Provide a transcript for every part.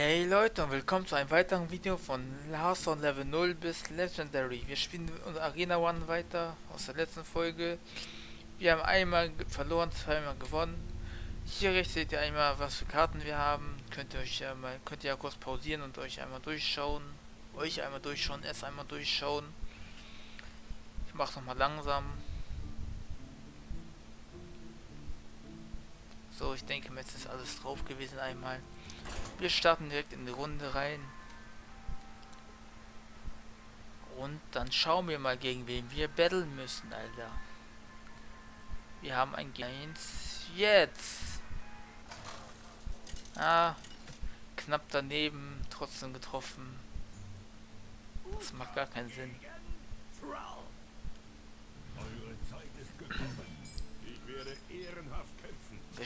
Hey Leute und willkommen zu einem weiteren Video von Hearthstone Level 0 bis Legendary. Wir spielen unser Arena One weiter aus der letzten Folge. Wir haben einmal verloren, zweimal gewonnen. Hier rechts seht ihr einmal, was für Karten wir haben. Könnt ihr euch ja mal, könnt ihr ja kurz pausieren und euch einmal durchschauen. Euch einmal durchschauen, erst einmal durchschauen. Ich mach's nochmal langsam. So, ich denke, jetzt ist alles drauf gewesen einmal. Wir starten direkt in die Runde rein. Und dann schauen wir mal, gegen wen wir battlen müssen, Alter. Wir haben ein Gains jetzt. Ah, knapp daneben, trotzdem getroffen. Das macht gar keinen Sinn.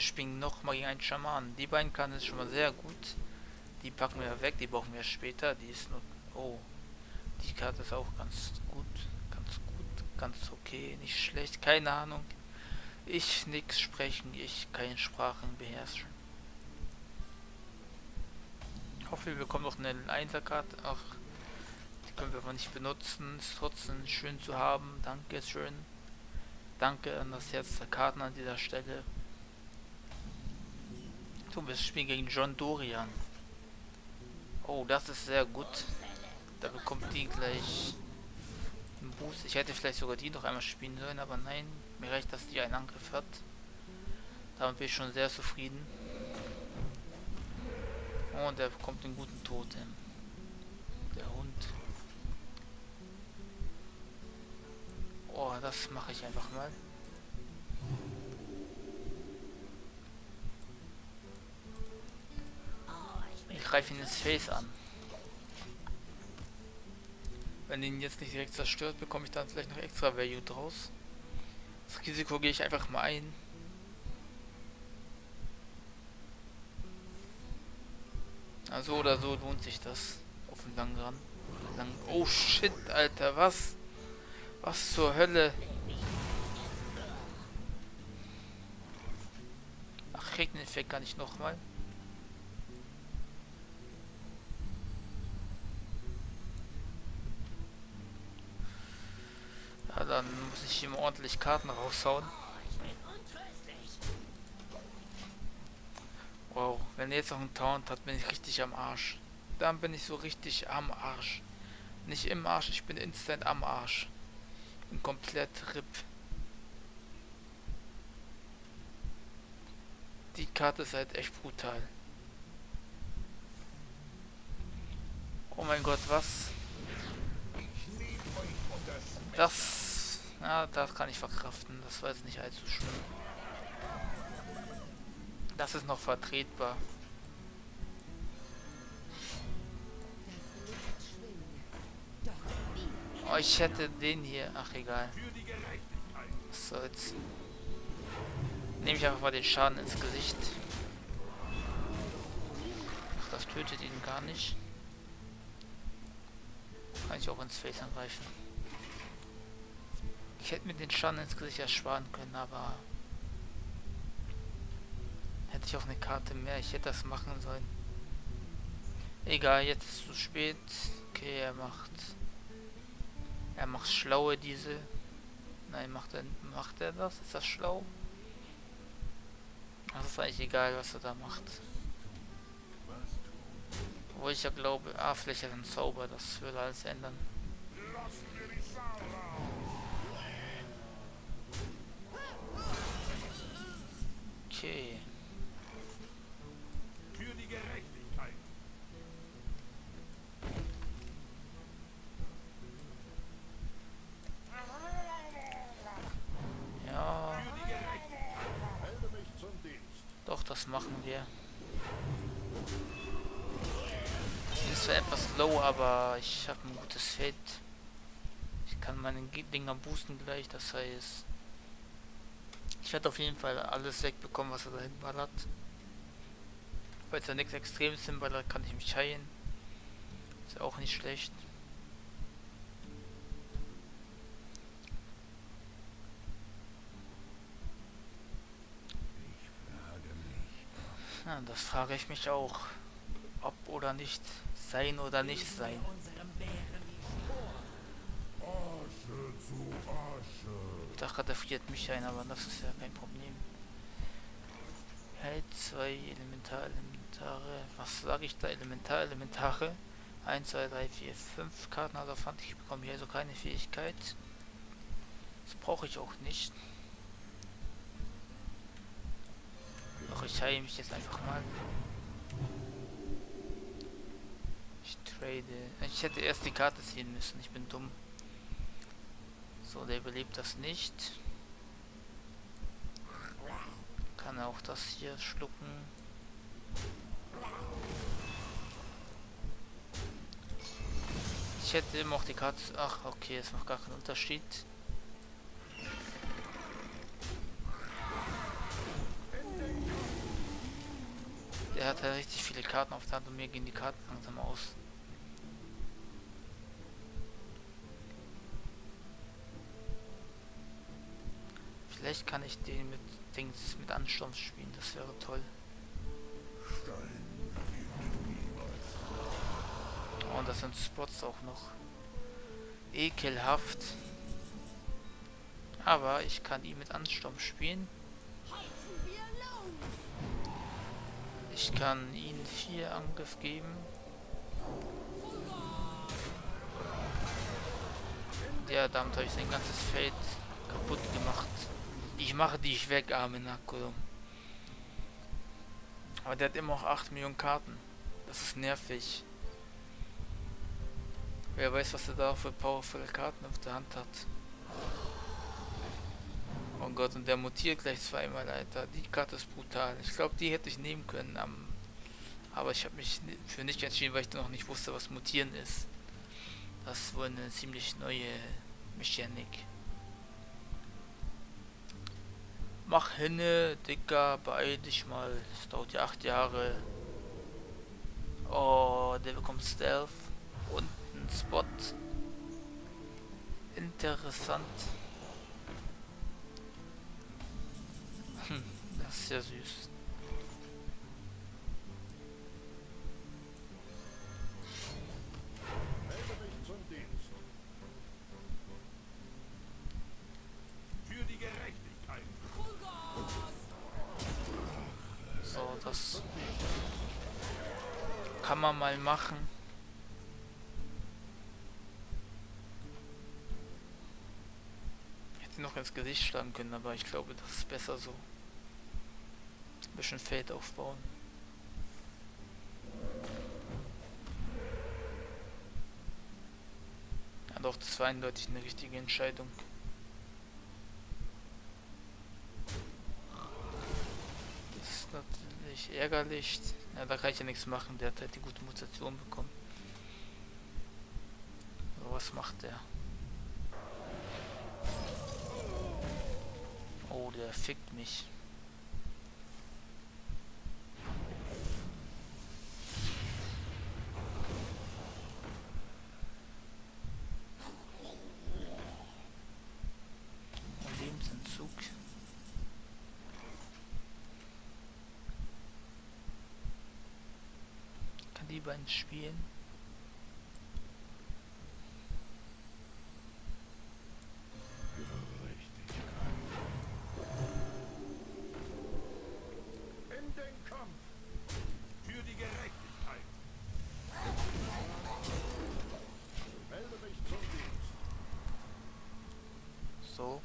Spielen nochmal gegen einen Schaman. Die beiden kann es schon mal sehr gut. Die packen wir weg, die brauchen wir später. Die ist nur... Oh. Die Karte ist auch ganz gut. Ganz gut. Ganz okay. Nicht schlecht. Keine Ahnung. Ich nix sprechen. Ich keine Sprachen beherrschen. Ich hoffe, wir bekommen noch eine Einserkarte. Ach. Die können wir aber nicht benutzen. Ist trotzdem schön zu haben. Danke schön. Danke an das Herz der Karten an dieser Stelle. So, wir spielen gegen John Dorian. Oh, das ist sehr gut. Da bekommt die gleich einen Boost. Ich hätte vielleicht sogar die noch einmal spielen sollen, aber nein. Mir reicht, dass die einen Angriff hat. Damit bin ich schon sehr zufrieden. Und er bekommt einen guten Tod. Der Hund. Oh, das mache ich einfach mal. Greife ihn ins Face an. Wenn ihn jetzt nicht direkt zerstört, bekomme ich dann vielleicht noch extra Value draus. Das Risiko gehe ich einfach mal ein. Also oder so lohnt sich das. Auf den langen Rand. Lang oh shit, Alter, was? Was zur Hölle? Ach, den Effekt gar nicht nochmal. Ja, dann muss ich ihm ordentlich Karten raushauen. Wow, wenn er jetzt noch einen Taunt hat, bin ich richtig am Arsch. Dann bin ich so richtig am Arsch. Nicht im Arsch, ich bin instant am Arsch. Bin komplett RIP. Die Karte ist halt echt brutal. Oh mein Gott, was? Das ja, das kann ich verkraften. Das war jetzt nicht allzu schlimm. Das ist noch vertretbar. Oh, ich hätte den hier. Ach, egal. Was soll's. Nehme ich einfach mal den Schaden ins Gesicht. Ach, das tötet ihn gar nicht. Kann ich auch ins Face angreifen. Ich hätte mir den Schaden ins Gesicht ersparen können, aber hätte ich auch eine Karte mehr, ich hätte das machen sollen. Egal, jetzt ist es zu spät. Okay, er macht er macht schlaue diese. Nein, macht er macht er das? Ist das schlau? Das ist eigentlich egal, was er da macht. Wo ich ja glaube, ah, vielleicht hat er einen Zauber, das würde alles ändern. Okay. Für die Gerechtigkeit. Ja. Doch, das machen wir. Ist zwar etwas low, aber ich habe ein gutes Feld. Ich kann meine Dinger boosten gleich, das heißt... Ich werde auf jeden Fall alles wegbekommen, was er da hinballert. Falls er nichts Extremes hinballert, kann ich mich heilen. Ist auch nicht schlecht. Ja, das frage ich mich auch. Ob oder oder nicht. Sein oder nicht sein. Ich dachte, da friert mich ein, aber das ist ja kein Problem. Hält zwei Elementarelementare. Was sage ich da? Elementarelementare. 1, 2, 3, 4, 5 Karten also fand ich bekomme hier also keine Fähigkeit. Das brauche ich auch nicht. Doch ich heile mich jetzt einfach mal. Ich trade. Ich hätte erst die Karte ziehen müssen. Ich bin dumm. So, der überlebt das nicht. Kann auch das hier schlucken. Ich hätte immer auch die Karte... Ach, okay, es macht gar keinen Unterschied. Der hat halt richtig viele Karten auf der Hand und mir gehen die Karten langsam aus. Vielleicht kann ich den mit Dings mit Ansturm spielen, das wäre toll. Oh, und das sind Spots auch noch. Ekelhaft. Aber ich kann ihn mit Ansturm spielen. Ich kann ihn vier Angriff geben. Ja, damit habe ich sein ganzes Feld kaputt gemacht. Ich mache dich weg, arme Nakulum. Aber der hat immer noch 8 Millionen Karten. Das ist nervig. Wer weiß, was er da für powervolle Karten auf der Hand hat. Oh Gott, und der mutiert gleich zweimal, Alter. Die Karte ist brutal. Ich glaube, die hätte ich nehmen können. Aber ich habe mich für nicht entschieden, weil ich noch nicht wusste, was mutieren ist. Das ist wohl eine ziemlich neue Mechanik. Mach hinne, Dicker, beeil dich mal. Es dauert ja acht Jahre. Oh, der bekommt Stealth und einen Spot. Interessant. Hm, das ist ja süß. Kann man mal machen. Hätte noch ins Gesicht schlagen können, aber ich glaube, das ist besser so. Ein bisschen Feld aufbauen. Ja doch, das war eindeutig eine richtige Entscheidung. Natürlich ärgerlich. Ja, da kann ich ja nichts machen. Der hat halt die gute Mutation bekommen. So, was macht der? Oh, der fickt mich. Lieber ins Spielen. In den Kampf für die Gerechtigkeit. Melde mich zum Dienst. So.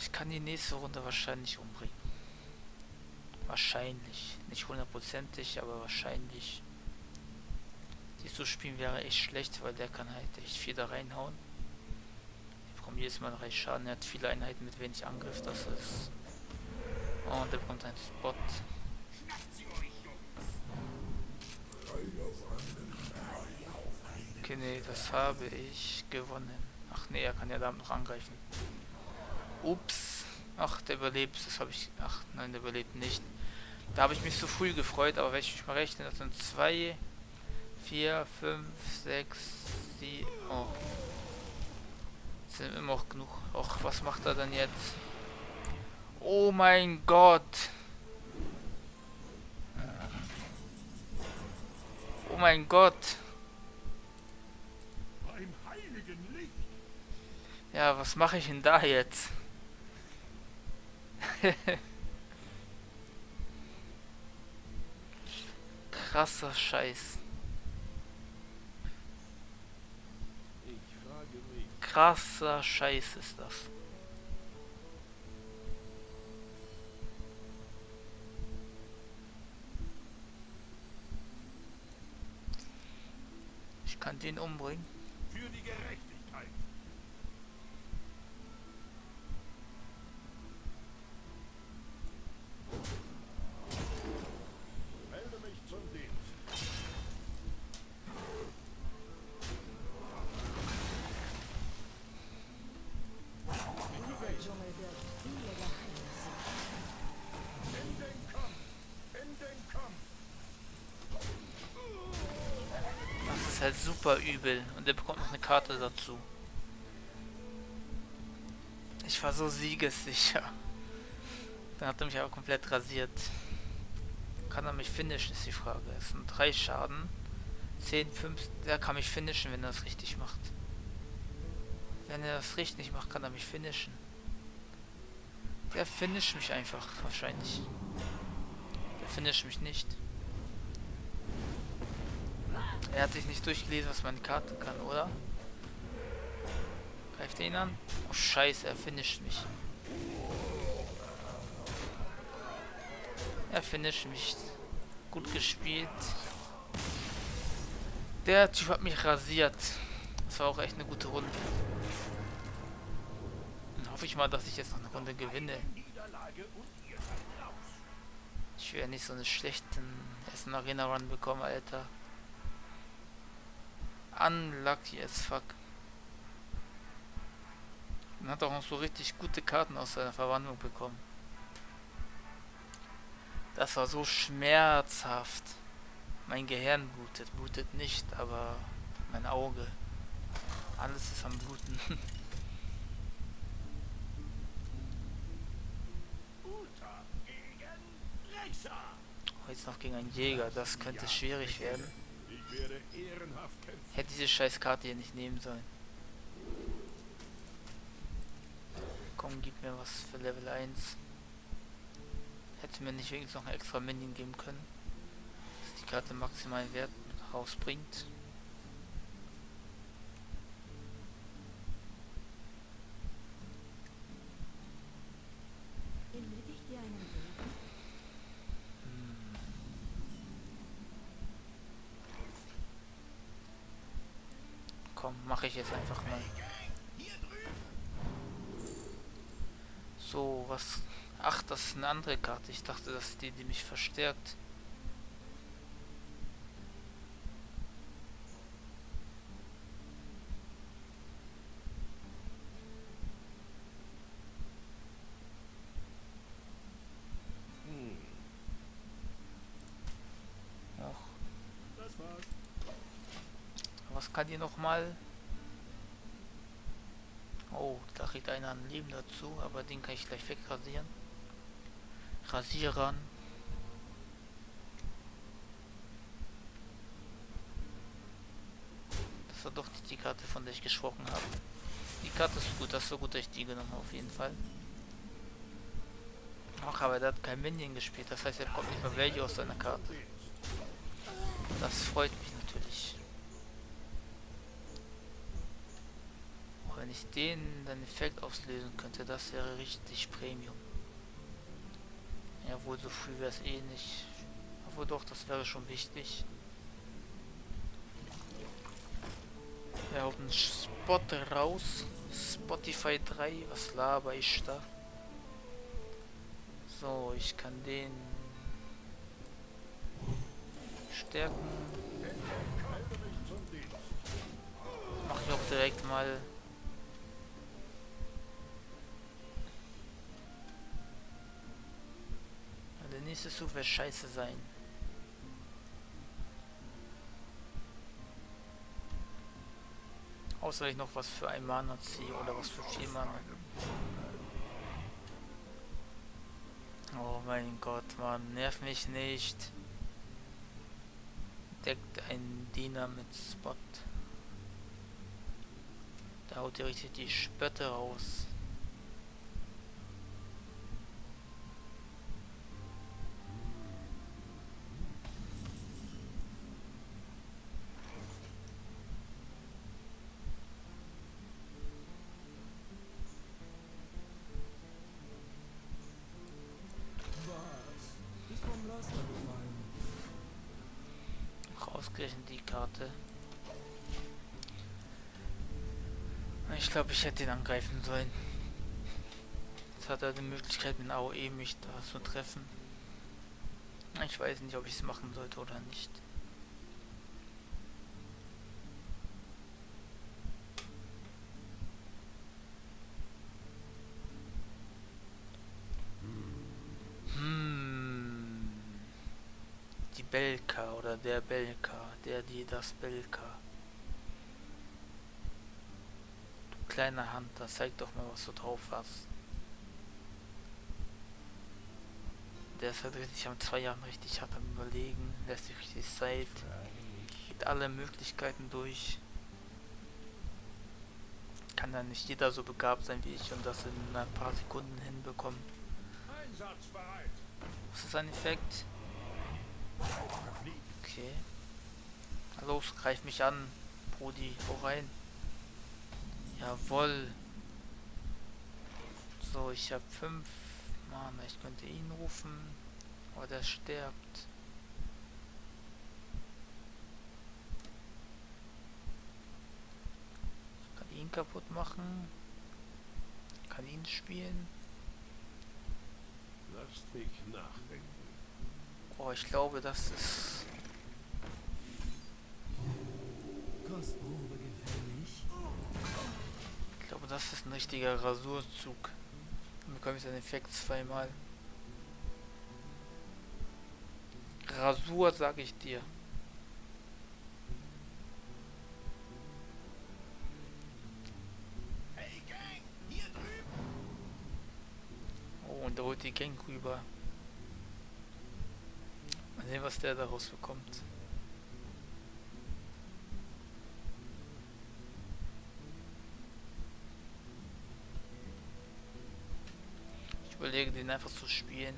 Ich kann die nächste Runde wahrscheinlich umbringen. Wahrscheinlich. Nicht hundertprozentig, aber wahrscheinlich. Die zu spielen wäre echt schlecht, weil der kann halt echt viel da reinhauen. Ich bekomme jedes Mal recht Schaden. Er hat viele Einheiten mit wenig Angriff. Das ist... Und der bekommt einen Spot. Okay, nee, das habe ich gewonnen. Ach nee, er kann ja damit noch angreifen. Ups. Ach, der überlebt. Das habe ich... Ach, nein, der überlebt nicht. Da habe ich mich zu so früh gefreut, aber wenn ich mal rechne, das sind 2, 4, 5, 6, 7, oh. Das sind immer noch genug. Och, was macht er denn jetzt? Oh mein Gott! Oh mein Gott! Ja, was mache ich denn da jetzt? Hehe. Krasser Scheiß. Krasser Scheiß ist das. Ich kann den umbringen. Für die Gerechtigkeit. Melde mich zum Dienst. Dieser Dschungel birgt viele Geheimnisse. In den Kampf. In den Kampf. Das ist halt super übel. Und er bekommt noch eine Karte dazu. Ich war so siegessicher. Dann hat er mich aber komplett rasiert. Kann er mich finishen, ist die Frage. Es sind drei Schaden. 10, 5. Der kann mich finishen, wenn er das richtig macht. Wenn er das richtig macht, kann er mich finishen. Der finisht mich einfach, wahrscheinlich. Der finisht mich nicht. Er hat sich nicht durchgelesen, was meine Karte kann, oder? Greift er ihn an? Oh scheiße, er finisht mich. Er finisht mich. Gut gespielt. Der Typ hat mich rasiert. Das war auch echt eine gute Runde. Dann hoffe ich mal, dass ich jetzt noch eine Runde gewinne. Ich werde nicht so einen schlechten Essen Arena Run bekommen, Alter. Unlucky as fuck. Man hat auch noch so richtig gute Karten aus seiner Verwandlung bekommen. Das war so schmerzhaft. Mein Gehirn blutet, blutet nicht, aber mein Auge. Alles ist am Bluten. Jetzt noch gegen einen Jäger, das könnte schwierig werden. Hätte diese scheiß Karte hier nicht nehmen sollen. Komm, gib mir was für Level 1. Hätte mir nicht wenigstens noch ein extra Minion geben können. Dass die Karte maximalen Wert rausbringt. Benötigt ihr einen Segen? Komm, mache ich jetzt einfach mal. So, was... Ach, das ist eine andere Karte. Ich dachte, das ist die, die mich verstärkt. Hm. Was kann die noch mal? Oh, da kriegt einer ein Leben dazu, aber den kann ich gleich wegrasieren. Rasierern. Das war doch die Karte, von der ich gesprochen habe. Die Karte ist gut, das so gut, dass ich die genommen habe, auf jeden Fall. Ach, aber der hat kein Minion gespielt, das heißt, er kommt nicht mehr Value aus seiner Karte. Das freut mich natürlich. Auch wenn ich den dann Effekt auslösen könnte, das wäre richtig Premium. Ja, wohl so früh wäre es eh nicht. Obwohl doch, das wäre schon wichtig. Wir hauen einen Spot raus. Spotify 3, was laber ich da? So, ich kann den stärken. Mach ich auch direkt mal. Der nächste Zug wird scheiße sein. Außer ich noch was für ein Mana ziehe oder was für vier Mana. Oh mein Gott, Mann, nerv mich nicht. deckt ein Diener mit Spot. Da haut ihr richtig die Spötte raus. Ausgerechnet die Karte. Ich glaube, ich hätte ihn angreifen sollen. Jetzt hat er die Möglichkeit mit AOE mich da zu treffen. Ich weiß nicht, ob ich es machen sollte oder nicht. Hm. Die Belka der Belka, der, die, das Belka. Du kleiner Hunter, zeig doch mal, was du drauf hast. Der ist halt richtig am zwei Jahren richtig hart am überlegen, lässt sich richtig Zeit, geht alle Möglichkeiten durch. Kann dann nicht jeder so begabt sein wie ich und das in ein paar Sekunden hinbekommen. Was ist ein Effekt? Okay. Los, greif mich an, Brudi, hau rein. Jawoll. So, ich habe fünf Mann, ich könnte ihn rufen, aber der stirbt. Ich kann ihn kaputt machen. Kann ihn spielen. Lass mich nachdenken. Oh, ich glaube, das ist... Kostprobe gefällig. Ich glaube, das ist ein richtiger Rasurzug. Dann bekomme ich seinen Effekt zweimal. Rasur, sag ich dir. Oh, und da holt die Gang rüber. Mal sehen, was der daraus bekommt. Überlege, den einfach zu spielen.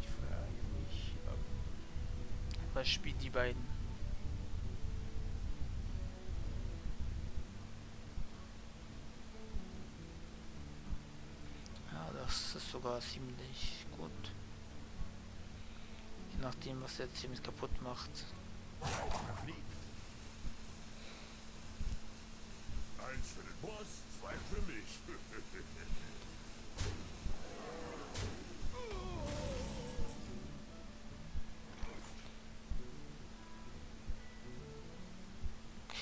Ich frage mich, ob Was spielt die beiden? Ja, das ist sogar ziemlich gut. Je nachdem, was der ziemlich kaputt macht. Eins für den Boss, zwei für mich.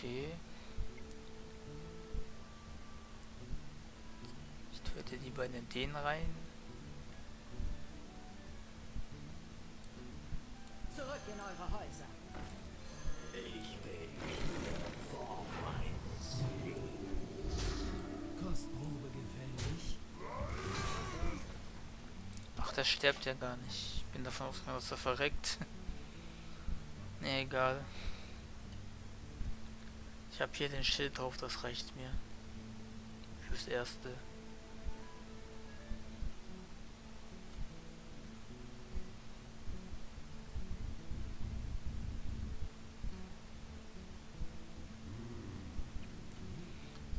Okay. Ich töte die beiden in den rein. Zurück in eure Häuser. Kostprobe gefällig. Ach, der stirbt ja gar nicht. Ich bin davon ausgegangen, dass er verreckt. nee, egal. Ich habe hier den Schild drauf, das reicht mir. Fürs Erste.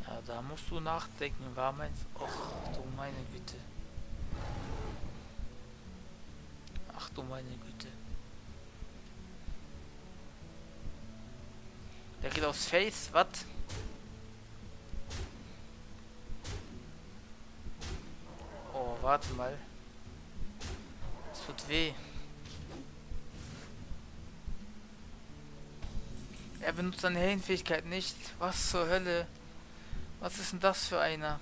Ja, da musst du nachdenken, war mein... Och, du meine Güte. Ach du meine Güte. Der geht aufs Face, was? Oh, warte mal. Es tut weh. Er benutzt seine Heldenfähigkeit nicht. Was zur Hölle? Was ist denn das für einer?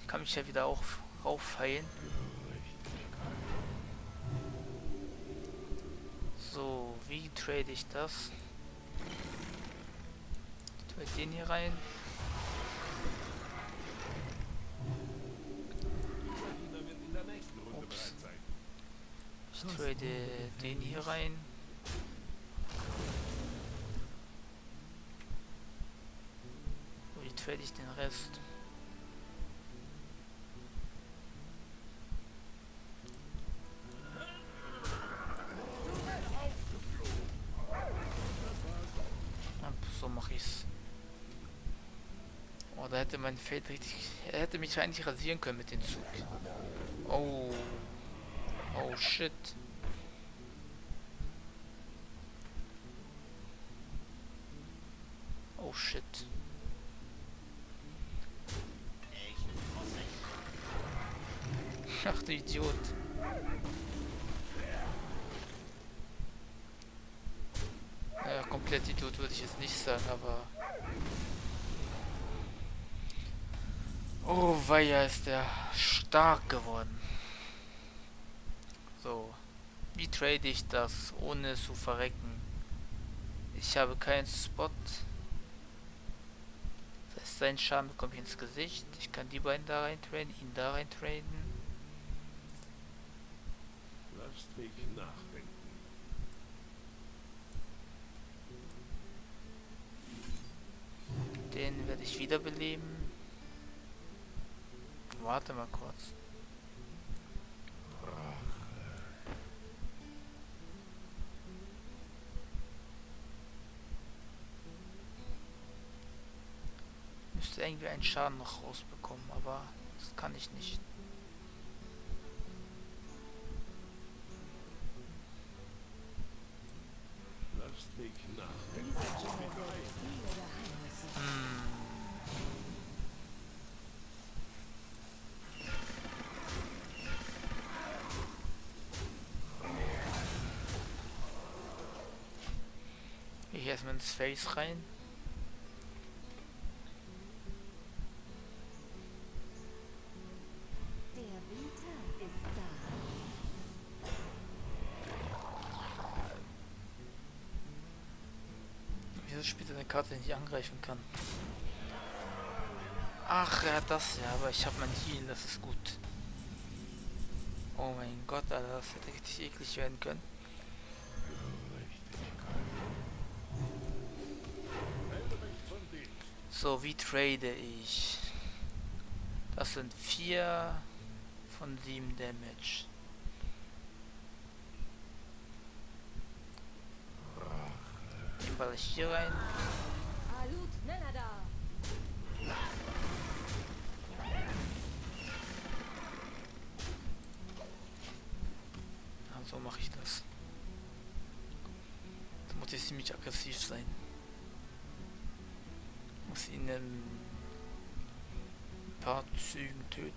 Ich kann mich ja wieder auch raufheilen. So, wie trade ich das? Wir gehen hier rein. Ups. Ich trade den hier rein. Und ich trade ich den Rest. Oh, da hätte mein Feld richtig. Er hätte mich eigentlich rasieren können mit dem Zug. Oh. Oh shit. Oh shit. Ach du Idiot. Naja, komplett Idiot würde ich jetzt nicht sagen, aber... Oh, weia, ist der stark geworden. So. Wie trade ich das, ohne zu verrecken? Ich habe keinen Spot. Das heißt, sein Schaden bekomme ich ins Gesicht. Ich kann die beiden da rein traden, ihn da rein traden. Lasst mich nachdenken. Den werde ich wiederbeleben. Warte mal kurz. Müsste irgendwie einen Schaden noch rausbekommen, aber das kann ich nicht. Gehe ich erstmal ins Face rein. Wieso spielt er eine Karte, die ich angreifen kann? Ach, er hat das ja, aber ich habe mein Heal, das ist gut. Oh mein Gott, Alter, das hätte richtig eklig werden können. Melde mich von Dienst. So, wie trade ich? Das sind vier von sieben Damage. Den ball ich hier rein. So mache ich das. Jetzt muss ich ziemlich aggressiv sein. Muss ihn in ein paar Zügen töten.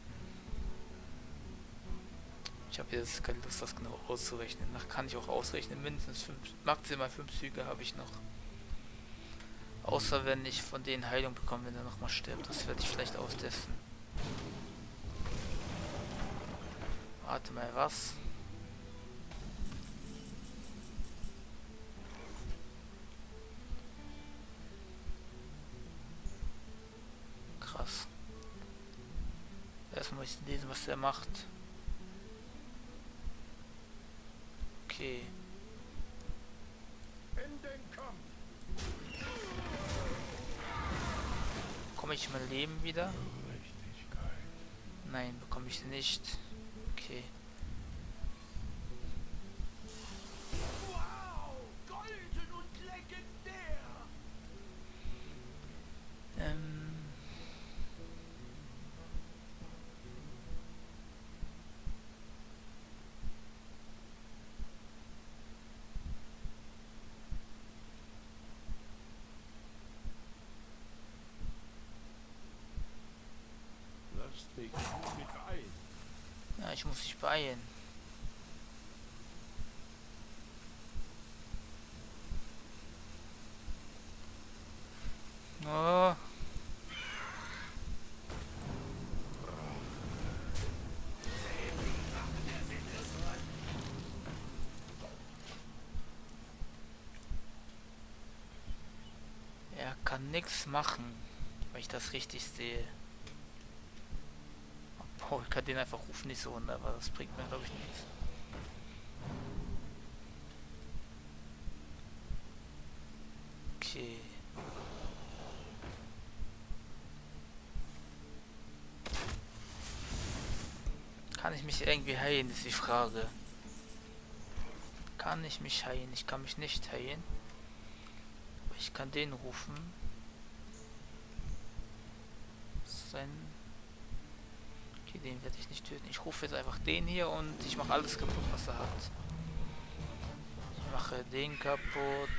Ich habe jetzt keine Lust, das genau auszurechnen. Nach kann ich auch ausrechnen. Mindestens fünf, maximal fünf Züge habe ich noch. Außer wenn ich von denen Heilung bekomme, wenn er nochmal stirbt. Das werde ich vielleicht austesten. Warte mal, was? Was der macht. Okay. In den Kampf. Bekomme ich mein Leben wieder? Nein, bekomme ich nicht. Okay. Wow! Golden und legendär! Ähm. Lasst mich mit ein. Ja, ich muss mich beeilen. Oh. Er kann nichts machen, wenn ich das richtig sehe. Oh, ich kann den einfach rufen, nicht so runter, aber das bringt mir, glaube ich, nichts. Okay. Kann ich mich irgendwie heilen, ist die Frage. Kann ich mich heilen? Ich kann mich nicht heilen. Aber ich kann den rufen. Sein den werde ich nicht töten. Ich rufe jetzt einfach den hier und ich mache alles kaputt, was er hat. Ich mache den kaputt.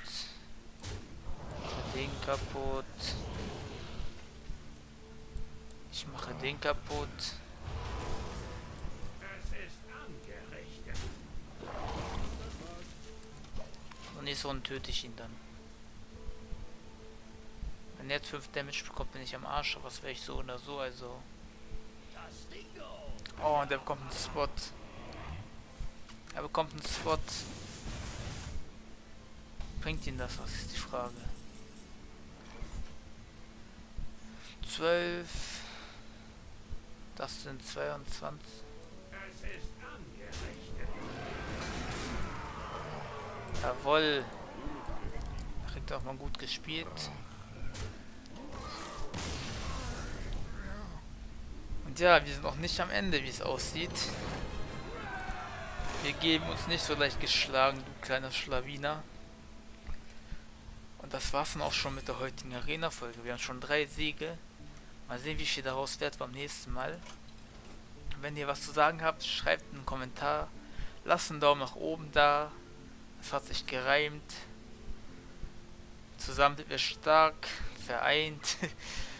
Den kaputt. Ich mache den kaputt. Es ist angerichtet. Und töte ich ihn dann. Wenn er jetzt 5 Damage bekommt, bin ich am Arsch, aber das wäre ich so oder so, also. Oh, und er bekommt einen Spot. Er bekommt einen Spot. Bringt ihn das? Was ist die Frage? 12. Das sind 22. Es ist angerichtet. Jawohl. Kriegt auch mal gut gespielt. Und ja, wir sind noch nicht am Ende, wie es aussieht. Wir geben uns nicht so leicht geschlagen, du kleiner Schlawiner. Und das war's dann auch schon mit der heutigen Arena-Folge. Wir haben schon drei Siege. Mal sehen, wie viel daraus wird beim nächsten Mal. Wenn ihr was zu sagen habt, schreibt einen Kommentar. Lasst einen Daumen nach oben da. Es hat sich gereimt. Zusammen sind wir stark, vereint.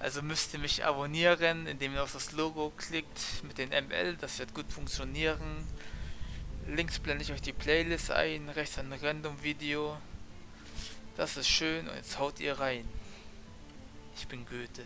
Also müsst ihr mich abonnieren, indem ihr auf das Logo klickt mit den ML. Das wird gut funktionieren. Links blende ich euch die Playlist ein, rechts ein Random Video. Das ist schön und jetzt haut ihr rein. Ich bin Goethe.